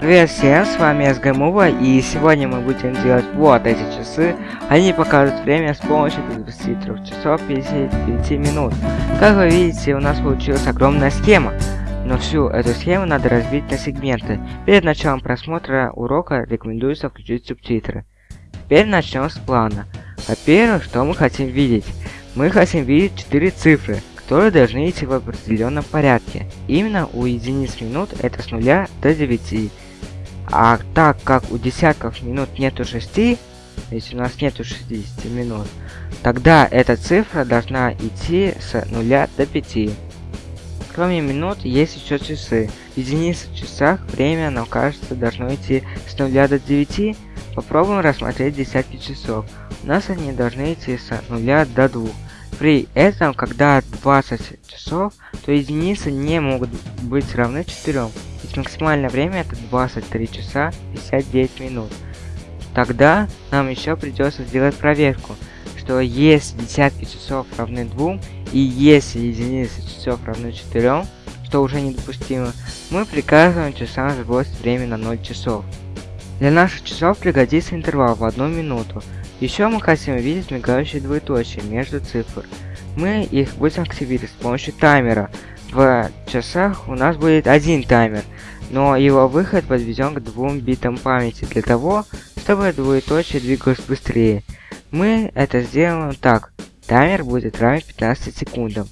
Привет всем, с вами СГМУВА, и сегодня мы будем делать вот эти часы. Они покажут время с помощью 23 часов 59 минут. Как вы видите, у нас получилась огромная схема. Но всю эту схему надо разбить на сегменты. Перед началом просмотра урока рекомендуется включить субтитры. Теперь начнем с плана. Во-первых, что мы хотим видеть? Мы хотим видеть 4 цифры, которые должны идти в определенном порядке. Именно у единиц минут это с 0 до 9. А так как у десятков минут нету 6, если у нас нету 60 минут, тогда эта цифра должна идти с 0 до 5. Кроме минут, есть еще часы. Единицы в часах время, нам кажется, должно идти с 0 до 9. Попробуем рассмотреть десятки часов. У нас они должны идти с 0 до 2. При этом, когда 20 часов, то единицы не могут быть равны 4. Ведь максимальное время это 23 часа 59 минут. Тогда нам еще придется сделать проверку, что если десятки часов равны 2 и если единицы часов равны 4, что уже недопустимо, мы приказываем часам сбросить время на 0 часов. Для наших часов пригодится интервал в 1 минуту. Еще мы хотим видеть мигающие двоеточия между цифр. Мы их будем активировать с помощью таймера, в часах у нас будет один таймер, но его выход подведен к двум битам памяти для того, чтобы двоеточие двигалось быстрее. Мы это сделаем так. Таймер будет равен 15 секундам.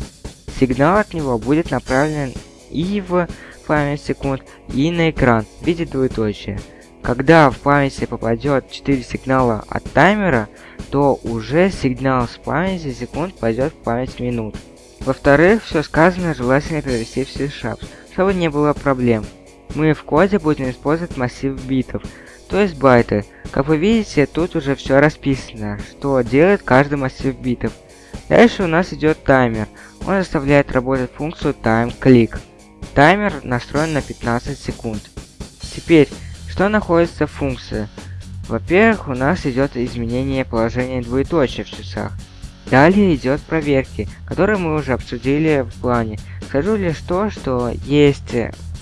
Сигнал от него будет направлен и в память секунд, и на экран в виде двоеточия. Когда в памяти попадет 4 сигнала от таймера, то уже сигнал с памяти секунд пойдет в память минут. Во-вторых, все сказанное желательно перевести в C-Sharp, чтобы не было проблем. Мы в коде будем использовать массив битов, то есть байты. Как вы видите, тут уже все расписано, что делает каждый массив битов. Дальше у нас идет таймер. Он заставляет работать функцию TimeClick. Таймер настроен на 15 секунд. Теперь, что находится в функции? Во-первых, у нас идет изменение положения двоеточия в часах. Далее идет проверки, которые мы уже обсудили в плане. Скажу лишь то, что есть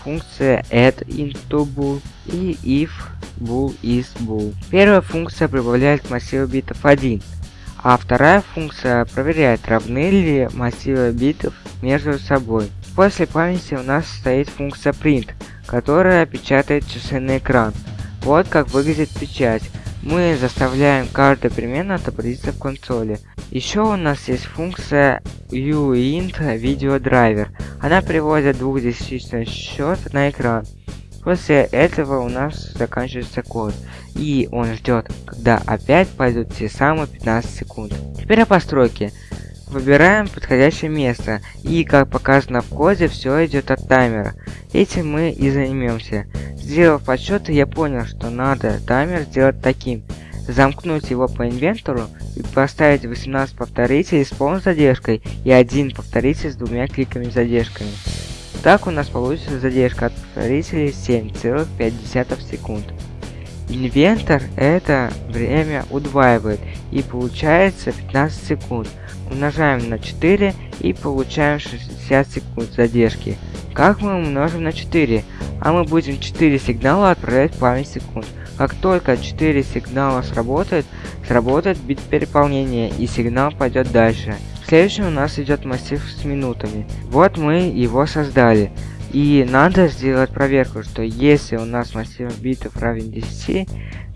функция add into bool и if bool is bool. Первая функция прибавляет к массиву битов 1, а вторая функция проверяет, равны ли массивы битов между собой. После памяти у нас стоит функция print, которая печатает часы на экран. Вот как выглядит печать. Мы заставляем каждую перемену отобразиться в консоли. Еще у нас есть функция uint видеодрайвер. Она приводит двухдесятичный счет на экран. После этого у нас заканчивается код, и он ждет, когда опять пойдут те самые 15 секунд. Теперь о постройке. Выбираем подходящее место, и как показано в коде, все идет от таймера. Этим мы и займемся. Сделав подсчеты, я понял, что надо таймер сделать таким. Замкнуть его по инвентору и поставить 18 повторителей с полной задержкой и один повторитель с двумя кликами задержками. Так у нас получится задержка от повторителей 7,5 секунд. Инвентор это время удваивает и получается 15 секунд. Умножаем на 4 и получаем 60 секунд задержки. Как мы умножим на 4? А мы будем 4 сигнала отправлять память секунд. Как только 4 сигнала сработает, сработает бит переполнения и сигнал пойдет дальше. Следующим у нас идет массив с минутами. Вот мы его создали. И надо сделать проверку, что если у нас массив битов равен 10,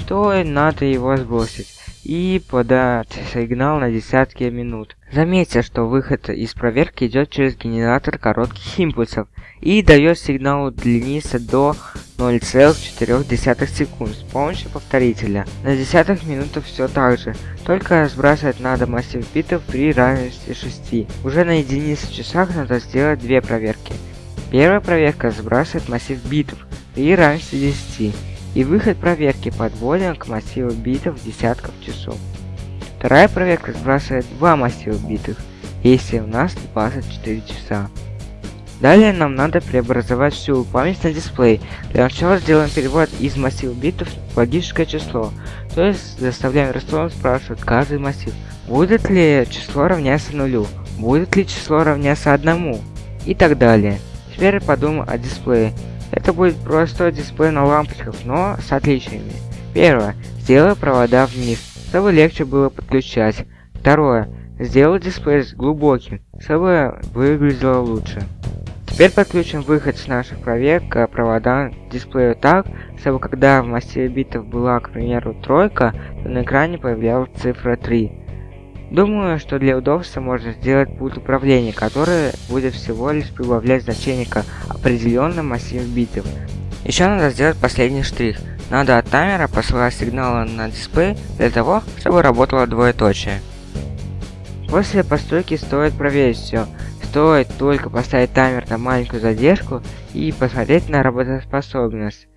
то надо его сбросить и подать сигнал на десятки минут. Заметьте, что выход из проверки идет через генератор коротких импульсов и дает сигнал длиниться до 0,4 секунд с помощью повторителя. На десятых минутах все так же, только сбрасывать надо массив битов при равенстве 6. Уже на единице часах надо сделать две проверки. Первая проверка сбрасывает массив битов при равенстве 10 и выход проверки подводен к массиву битов десятков часов. Вторая проверка сбрасывает два массива битов, если у нас 24 часа. Далее нам надо преобразовать всю память на дисплей. Для начала сделаем перевод из массива битов в логическое число. То есть заставляем ресторан спрашивать каждый массив. Будет ли число равняться нулю? Будет ли число равняться одному? И так далее. Теперь подумаем о дисплее. Это будет простой дисплей на лампочках, но с отличиями. Первое. Сделай провода вниз, чтобы легче было подключать. Второе. Сделай дисплей глубоким, чтобы выглядело лучше. Теперь подключим выход с наших проверок к проводам к дисплею так, чтобы когда в массиве битов была, к примеру, тройка, то на экране появлялась цифра 3. Думаю, что для удобства можно сделать пульт управления, который будет всего лишь прибавлять значение к определенным массиву битов. Еще надо сделать последний штрих. Надо от таймера посылать сигналы на дисплей для того, чтобы работало двоеточие. После постройки стоит проверить все. Стоит только поставить таймер на маленькую задержку и посмотреть на работоспособность.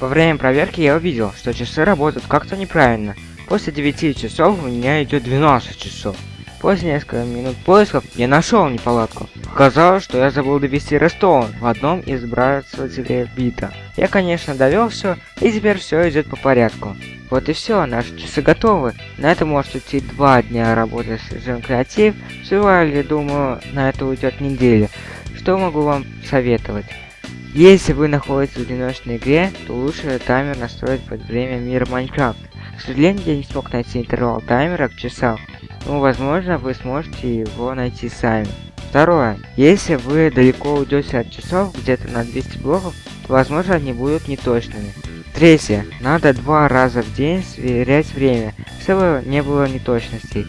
Во время проверки я увидел, что часы работают как-то неправильно. После 9 часов у меня идет 12 часов. После нескольких минут поисков я нашел неполадку. Оказалось, что я забыл довести Рестон в одном из сбрасывателей бита. Я, конечно, довел все, и теперь все идет по порядку. Вот и все, наши часы готовы. На это может уйти два дня работы с режимом креатив. В думаю, на это уйдет неделя. Что могу вам советовать? Если вы находитесь в одиночной игре, то лучше таймер настроить под время мира Майнкрафт. К сожалению, я не смог найти интервал таймера к часам, но возможно вы сможете его найти сами. Второе. Если вы далеко уйдете от часов, где-то на 200 блоков, то возможно они будут неточными. Третье. Надо два раза в день сверять время, чтобы не было неточностей.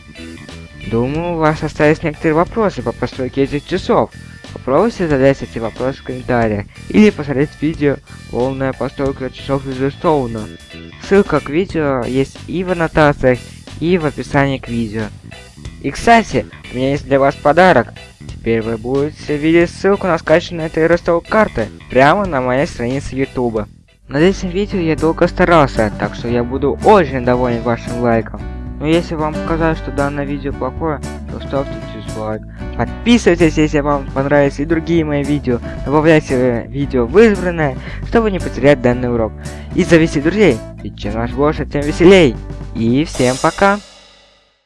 Думаю, у вас остались некоторые вопросы по постройке этих часов. Попробуйте задать эти вопросы в комментариях или посмотреть видео полная постройка часов из Redstone. Ссылка к видео есть и в аннотациях, и в описании к видео. И кстати, у меня есть для вас подарок. Теперь вы будете видеть ссылку на этой Redstone карты прямо на моей странице YouTube. Над этим видео я долго старался, так что я буду очень доволен вашим лайком. Но если вам показалось, что данное видео плохое, то ставьте дизлайк. Подписывайтесь, если вам понравились и другие мои видео. Добавляйте видео в избранное, чтобы не потерять данный урок. И завести друзей, ведь чем наш больше, тем веселей. И всем пока!